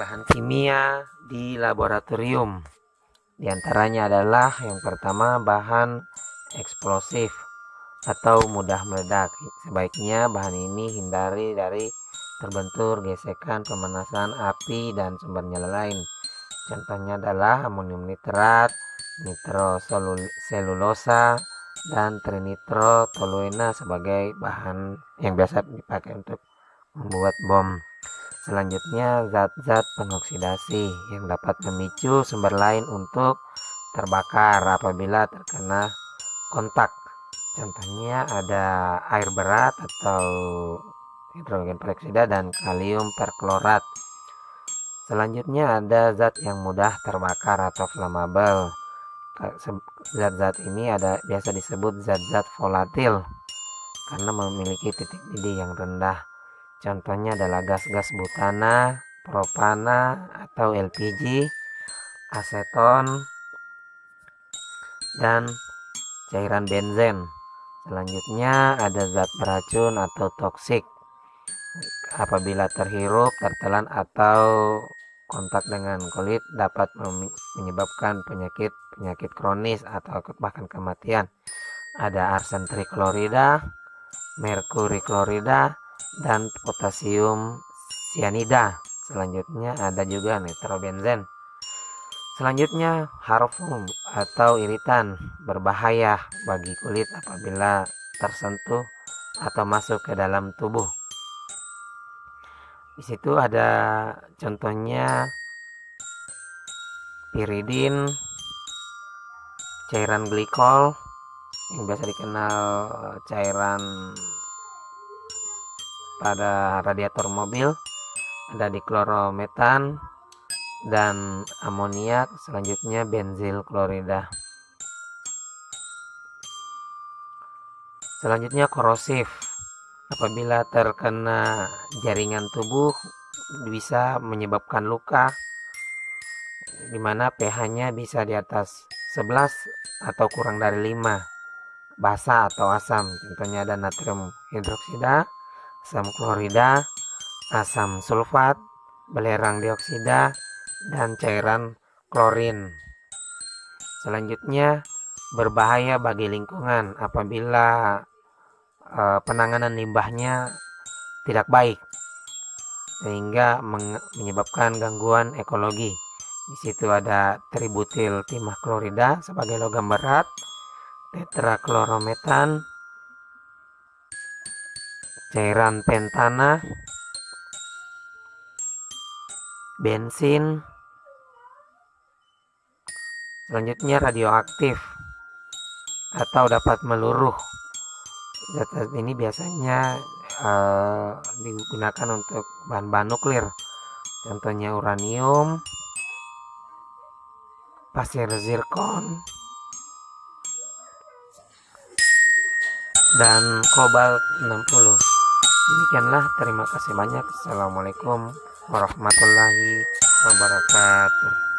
bahan kimia di laboratorium. Di antaranya adalah yang pertama bahan eksplosif atau mudah meledak. Sebaiknya bahan ini hindari dari terbentur, gesekan, pemanasan api, dan sumbernya lain. Contohnya adalah amonium nitrat, nitroselulosa, dan trinitrotoluena sebagai bahan yang biasa dipakai untuk membuat bom. Selanjutnya zat-zat pengoksidasi yang dapat memicu sumber lain untuk terbakar apabila terkena kontak. Contohnya ada air berat atau hidrogen peroksida dan kalium perklorat. Selanjutnya ada zat yang mudah terbakar atau flammable. Zat-zat ini ada biasa disebut zat-zat volatil karena memiliki titik didih yang rendah. Contohnya adalah gas-gas butana, propana atau LPG, aseton, dan cairan benzen. Selanjutnya ada zat beracun atau toksik apabila terhirup, tertelan atau kontak dengan kulit dapat menyebabkan penyakit penyakit kronis atau bahkan kematian. Ada arsen triklorida, merkuri klorida, dan potasium cyanida. Selanjutnya ada juga nitrobenzen. Selanjutnya harfum atau iritan berbahaya bagi kulit apabila tersentuh atau masuk ke dalam tubuh. Di situ ada contohnya piridin, cairan glikol yang biasa dikenal cairan pada radiator mobil, ada diklorometan dan amoniak, selanjutnya benzil klorida. Selanjutnya korosif apabila terkena jaringan tubuh bisa menyebabkan luka di mana pH-nya bisa di atas 11 atau kurang dari 5 basa atau asam contohnya ada natrium hidroksida asam klorida asam sulfat belerang dioksida dan cairan klorin selanjutnya berbahaya bagi lingkungan apabila uh, penanganan limbahnya tidak baik sehingga menyebabkan gangguan ekologi. Di situ ada tributil timah klorida sebagai logam berat, tetraklorometan, cairan pentana, bensin, selanjutnya radioaktif atau dapat meluruh. Zat-zat ini biasanya uh, digunakan untuk bahan-bahan nuklir. Contohnya uranium pasir zirkon dan kobalt 60 demikianlah terima kasih banyak. Assalamualaikum warahmatullahi wabarakatuh